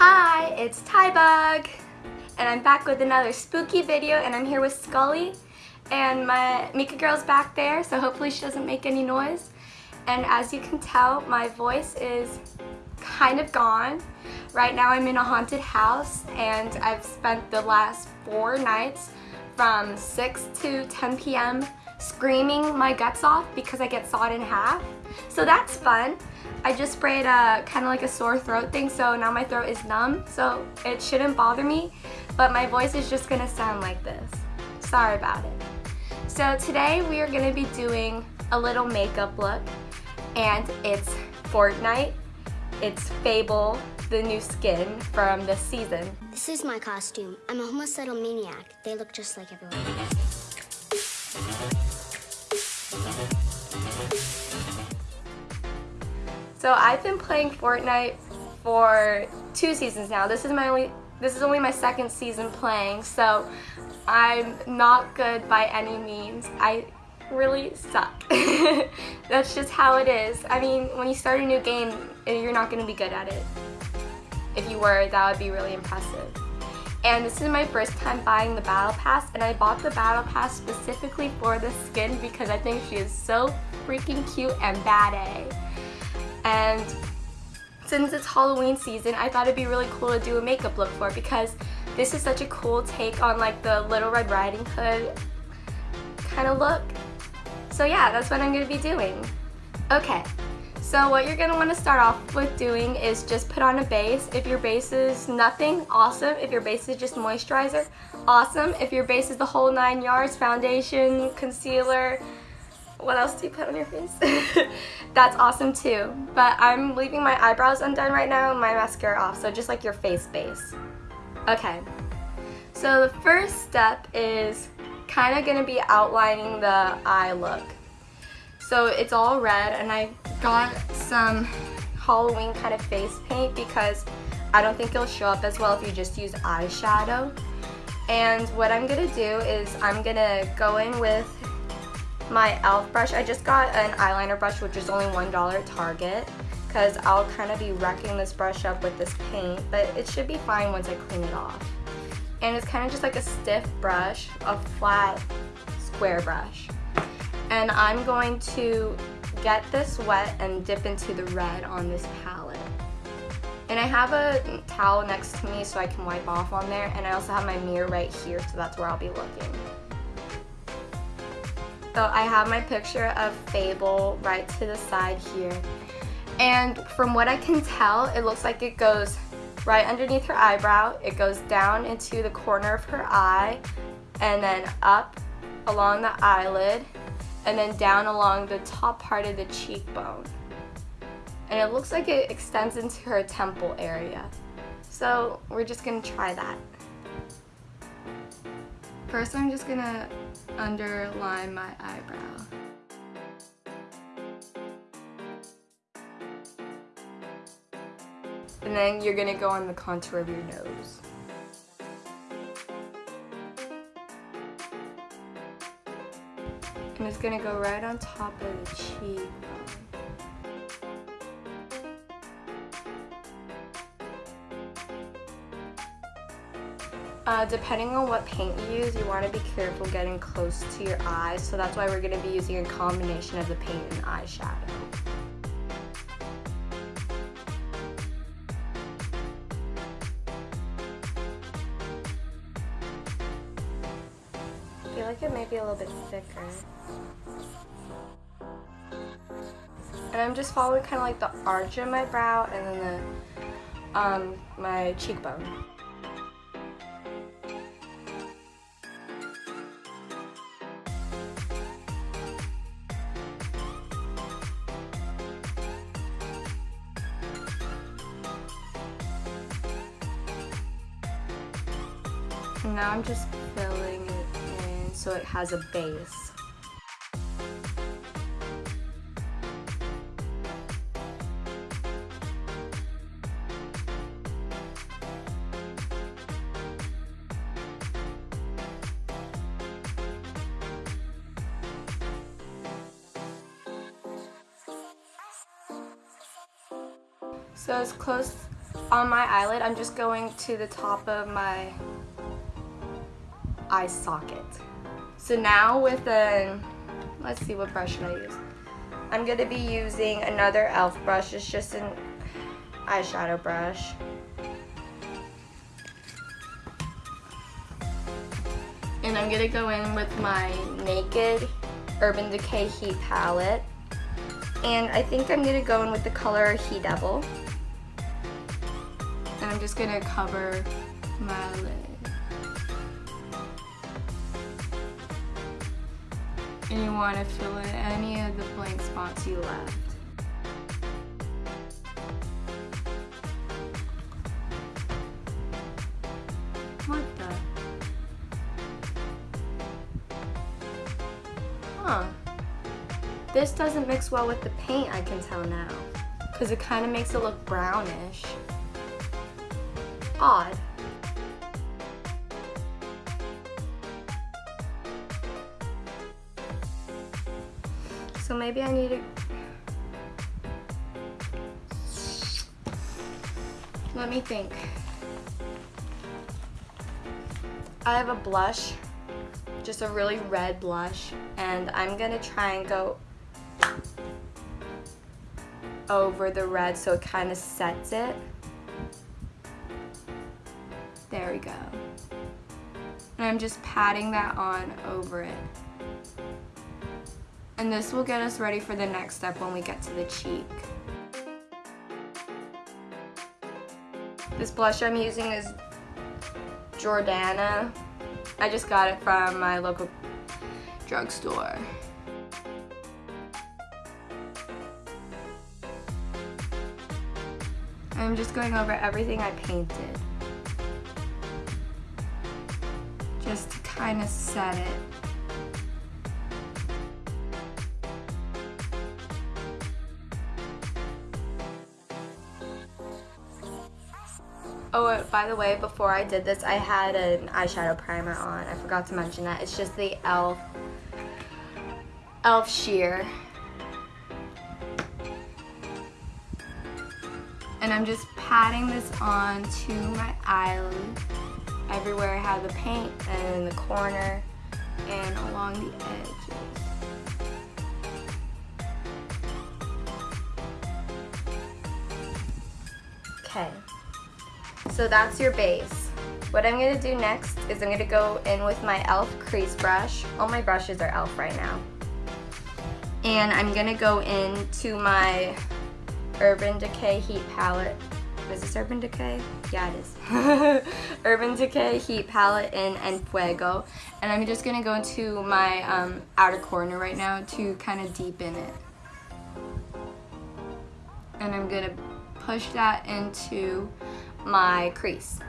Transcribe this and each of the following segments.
Hi, it's Tybug, and I'm back with another spooky video, and I'm here with Scully, and my Mika girl's back there, so hopefully she doesn't make any noise. And as you can tell, my voice is kind of gone. Right now I'm in a haunted house, and I've spent the last four nights from 6 to 10 p.m. screaming my guts off because I get sawed in half. So that's fun. I just sprayed a kind of like a sore throat thing so now my throat is numb so it shouldn't bother me but my voice is just gonna sound like this. Sorry about it. So today we are gonna be doing a little makeup look and it's Fortnite, it's Fable, the new skin from this season. This is my costume. I'm a homicidal maniac. They look just like everyone So I've been playing Fortnite for two seasons now. This is my only this is only my second season playing, so I'm not good by any means. I really suck. That's just how it is. I mean, when you start a new game, eh, you're not going to be good at it. If you were, that would be really impressive. And this is my first time buying the Battle Pass, and I bought the Battle Pass specifically for the skin because I think she is so freaking cute and bad. And since it's Halloween season, I thought it'd be really cool to do a makeup look for because this is such a cool take on like the Little Red Riding Hood kind of look. So yeah, that's what I'm going to be doing. Okay, so what you're going to want to start off with doing is just put on a base. If your base is nothing, awesome. If your base is just moisturizer, awesome. If your base is the whole nine yards, foundation, concealer, what else do you put on your face? That's awesome too. But I'm leaving my eyebrows undone right now and my mascara off, so just like your face base. Okay, so the first step is kind of going to be outlining the eye look. So it's all red and I got some Halloween kind of face paint because I don't think it'll show up as well if you just use eyeshadow. And what I'm going to do is I'm going to go in with my e.l.f. brush. I just got an eyeliner brush which is only $1 at Target because I'll kind of be wrecking this brush up with this paint, but it should be fine once I clean it off. And it's kind of just like a stiff brush, a flat square brush. And I'm going to get this wet and dip into the red on this palette. And I have a towel next to me so I can wipe off on there, and I also have my mirror right here, so that's where I'll be looking. So I have my picture of Fable right to the side here. And from what I can tell, it looks like it goes right underneath her eyebrow. It goes down into the corner of her eye and then up along the eyelid and then down along the top part of the cheekbone. And it looks like it extends into her temple area. So we're just gonna try that. First I'm just gonna underline my eyebrow. And then you're gonna go on the contour of your nose. And it's gonna go right on top of the cheek. Uh, depending on what paint you use, you want to be careful getting close to your eyes, so that's why we're going to be using a combination of the paint and eyeshadow. I feel like it may be a little bit thicker. And I'm just following kind of like the arch of my brow and then the, um, my cheekbone. Has a base. So as close on my eyelid, I'm just going to the top of my eye socket. So now with a, let's see what brush should I use. I'm gonna be using another e.l.f. brush. It's just an eyeshadow brush. And I'm gonna go in with my Naked Urban Decay Heat Palette. And I think I'm gonna go in with the color He Devil. And I'm just gonna cover my lid. And you wanna fill in any of the blank spots you left. What the? Huh. This doesn't mix well with the paint, I can tell now. Because it kind of makes it look brownish. Odd. So maybe I need to... Let me think. I have a blush, just a really red blush, and I'm gonna try and go over the red so it kind of sets it. There we go. And I'm just patting that on over it. And this will get us ready for the next step when we get to the cheek. This blush I'm using is Jordana. I just got it from my local drugstore. I'm just going over everything I painted. Just to kind of set it. By the way, before I did this, I had an eyeshadow primer on. I forgot to mention that. It's just the e.l.f. e.l.f. Sheer. And I'm just patting this on to my eyelid. Everywhere I have the paint and in the corner and along the edges. Okay. So that's your base. What I'm going to do next is I'm going to go in with my e.l.f. crease brush. All my brushes are e.l.f. right now. And I'm going to go into my Urban Decay Heat Palette. Is this Urban Decay? Yeah, it is. Urban Decay Heat Palette in En Fuego. And I'm just going to go into my um, outer corner right now to kind of deepen it. And I'm going to push that into my crease.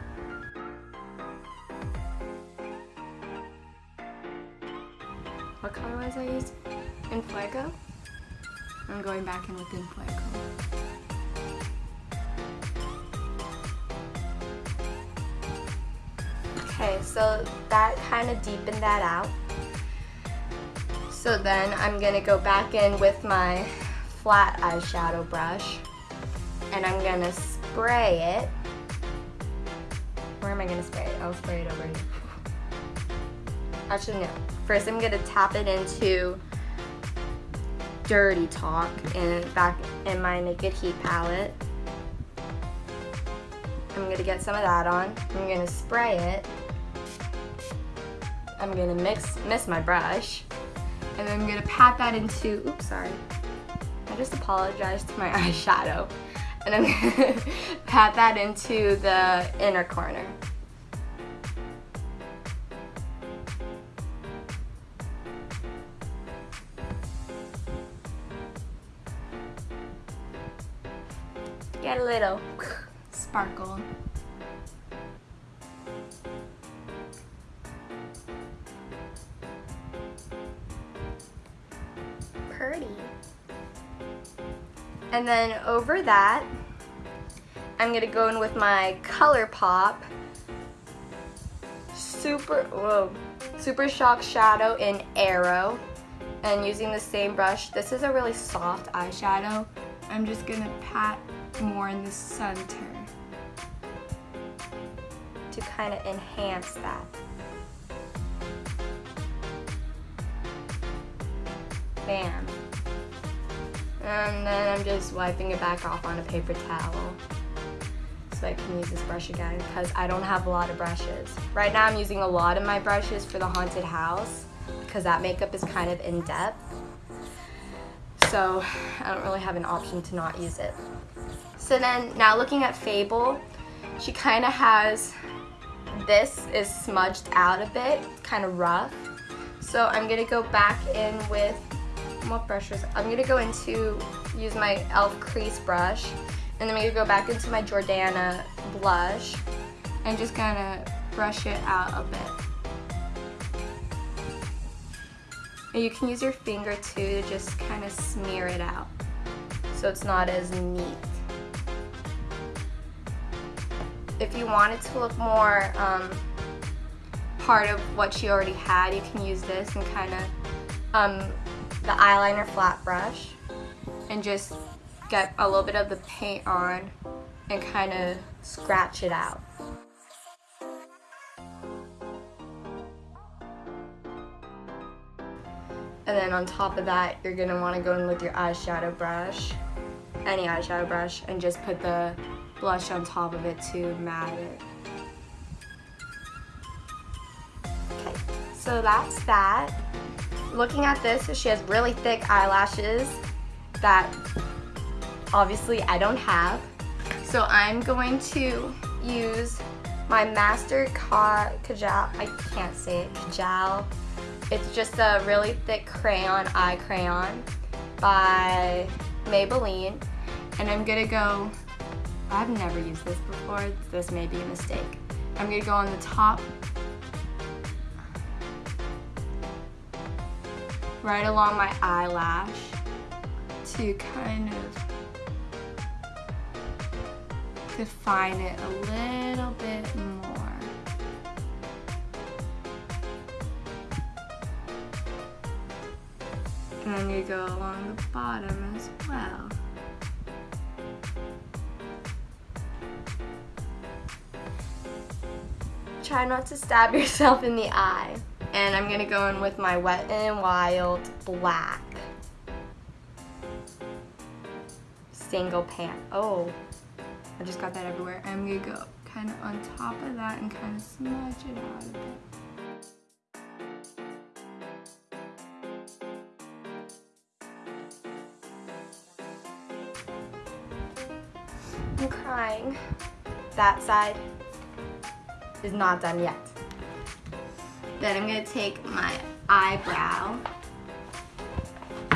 What color was I using? En Fuego? I'm going back in with Fuego. Okay, so that kind of deepened that out. So then I'm gonna go back in with my flat eyeshadow brush and I'm gonna spray it where am I gonna spray it? I'll spray it over here. Actually, no. First, I'm gonna tap it into Dirty Talk in back in my Naked Heat palette. I'm gonna get some of that on. I'm gonna spray it. I'm gonna mix miss my brush, and then I'm gonna pat that into. Oops, sorry. I just apologized to my eyeshadow and I'm gonna pat that into the inner corner. Get a little sparkle. Pretty. And then over that, I'm gonna go in with my ColourPop Super, whoa, Super Shock Shadow in Arrow. And using the same brush, this is a really soft eyeshadow. I'm just gonna pat more in the center. to kind of enhance that. Bam. And then I'm just wiping it back off on a paper towel so I can use this brush again because I don't have a lot of brushes. Right now I'm using a lot of my brushes for the haunted house because that makeup is kind of in depth. So I don't really have an option to not use it. So then now looking at Fable, she kind of has, this is smudged out a bit, kind of rough. So I'm gonna go back in with, what brushes? I'm gonna go into, use my e.l.f. crease brush, and then I'm gonna go back into my Jordana blush, and just kind of brush it out a bit. And you can use your finger too to just kind of smear it out so it's not as neat if you want it to look more um, part of what she already had, you can use this and kind of um, the eyeliner flat brush and just get a little bit of the paint on and kind of scratch it out. And then on top of that, you're gonna wanna go in with your eyeshadow brush, any eyeshadow brush, and just put the blush on top of it to matte it. Okay, so that's that. Looking at this, she has really thick eyelashes that obviously I don't have. So I'm going to use my Master Ka Kajal, I can't say it, Kajal. It's just a really thick crayon, eye crayon by Maybelline. And I'm gonna go I've never used this before. This may be a mistake. I'm gonna go on the top, right along my eyelash to kind of define it a little bit more. And gonna go along the bottom as well. try not to stab yourself in the eye. And I'm gonna go in with my Wet n Wild Black. Single pan. Oh, I just got that everywhere. I'm gonna go kind of on top of that and kind of smudge it out a bit. I'm crying. That side is not done yet. Then I'm gonna take my eyebrow,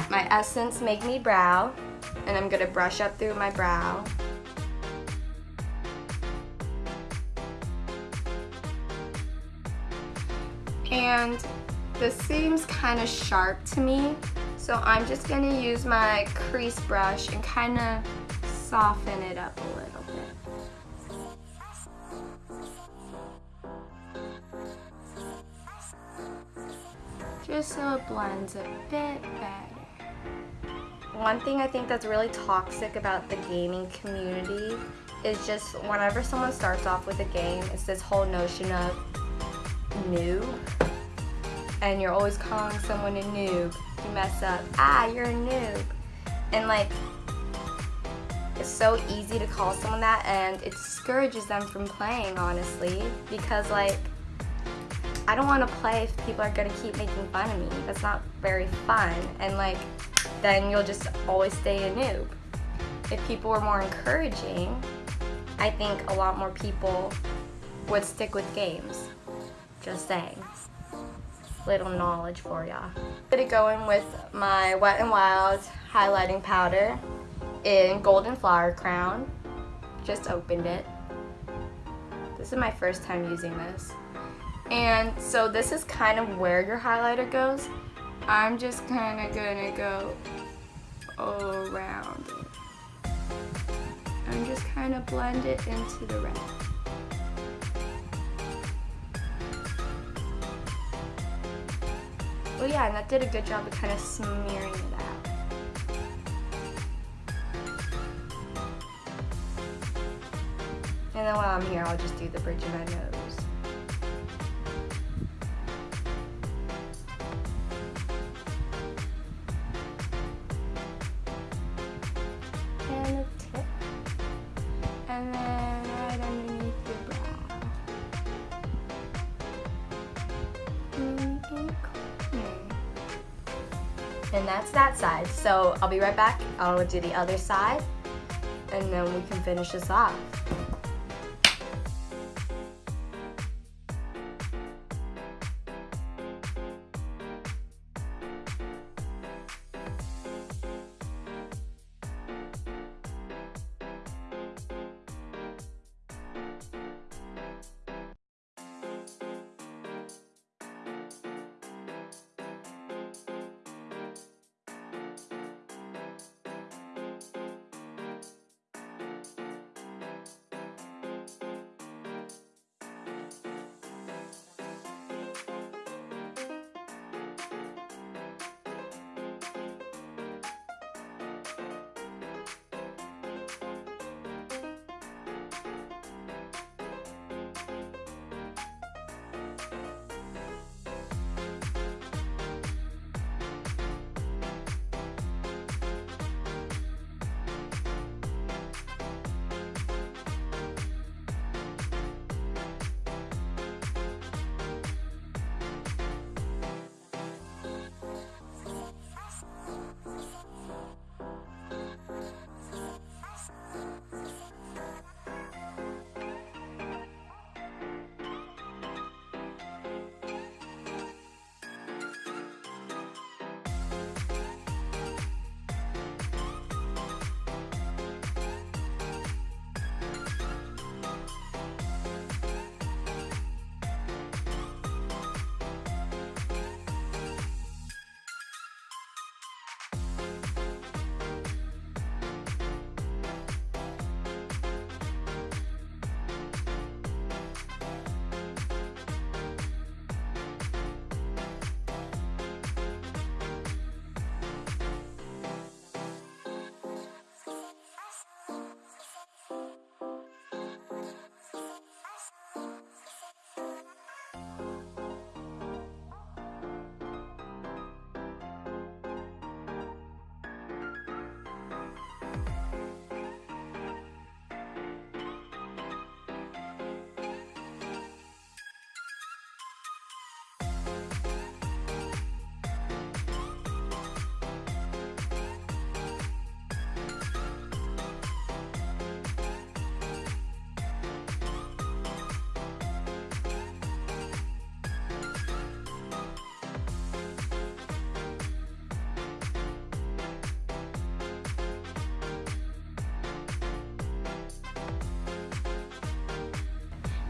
my Essence Make Me Brow, and I'm gonna brush up through my brow. And this seems kind of sharp to me, so I'm just gonna use my crease brush and kind of soften it up a little bit. just so it blends a bit better. One thing I think that's really toxic about the gaming community is just whenever someone starts off with a game, it's this whole notion of noob. And you're always calling someone a noob. You mess up, ah, you're a noob. And like, it's so easy to call someone that and it discourages them from playing, honestly. Because like, I don't want to play if people are going to keep making fun of me. That's not very fun. And like, then you'll just always stay a noob. If people were more encouraging, I think a lot more people would stick with games. Just saying. Little knowledge for ya. I'm gonna go in with my Wet n Wild highlighting powder in Golden Flower Crown. Just opened it. This is my first time using this. And so this is kind of where your highlighter goes. I'm just kind of gonna go all around. And just kind of blend it into the red. Oh yeah, and that did a good job of kind of smearing it out. And then while I'm here, I'll just do the bridge of my nose. I'll be right back. I'll do the other side and then we can finish this off.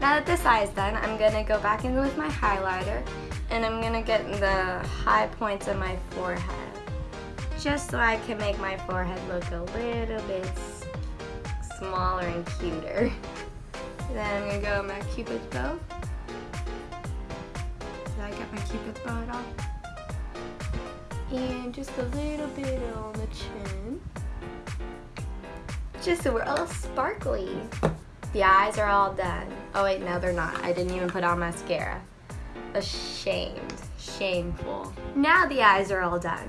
Now that this eye is done, I'm gonna go back in with my highlighter and I'm gonna get the high points of my forehead just so I can make my forehead look a little bit smaller and cuter. Then I'm gonna go with my cupid's bow. Did I get my cupid's bow at all? And just a little bit on the chin. Just so we're all sparkly. The eyes are all done. Oh wait, no they're not. I didn't even put on mascara. Ashamed. Shameful. Now the eyes are all done.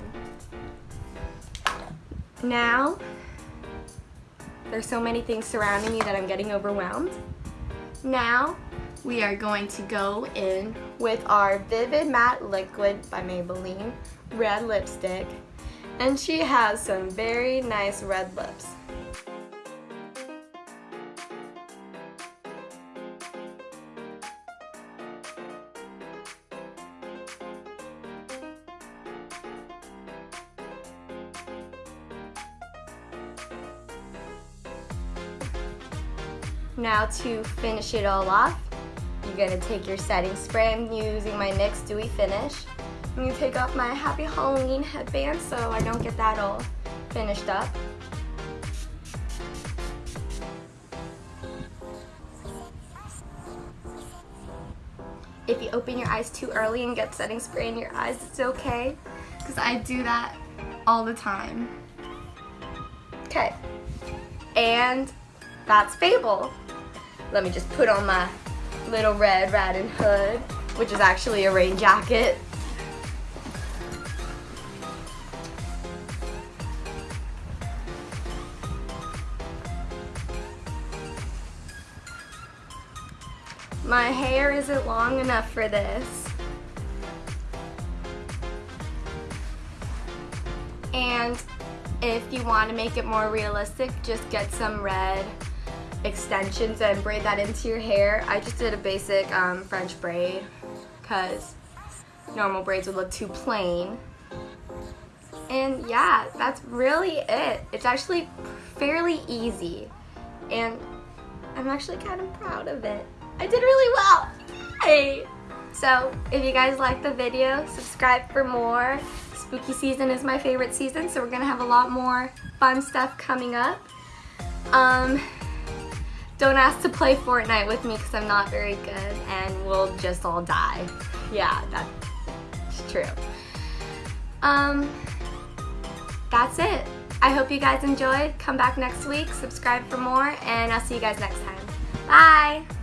Now, there's so many things surrounding me that I'm getting overwhelmed. Now, we are going to go in with our Vivid Matte Liquid by Maybelline red lipstick. And she has some very nice red lips. To finish it all off, you're gonna take your setting spray. I'm using my NYX Dewy Finish. I'm gonna take off my Happy Halloween headband so I don't get that all finished up. If you open your eyes too early and get setting spray in your eyes, it's okay, because I do that all the time. Okay, and that's Fable. Let me just put on my little red riding hood, which is actually a rain jacket. My hair isn't long enough for this. And if you want to make it more realistic, just get some red extensions and braid that into your hair. I just did a basic um, French braid because normal braids would look too plain. And yeah, that's really it. It's actually fairly easy. And I'm actually kind of proud of it. I did really well. Hey. So if you guys like the video, subscribe for more. Spooky season is my favorite season, so we're gonna have a lot more fun stuff coming up. Um, don't ask to play Fortnite with me because I'm not very good and we'll just all die. Yeah, that's true. Um, that's it. I hope you guys enjoyed. Come back next week, subscribe for more, and I'll see you guys next time. Bye!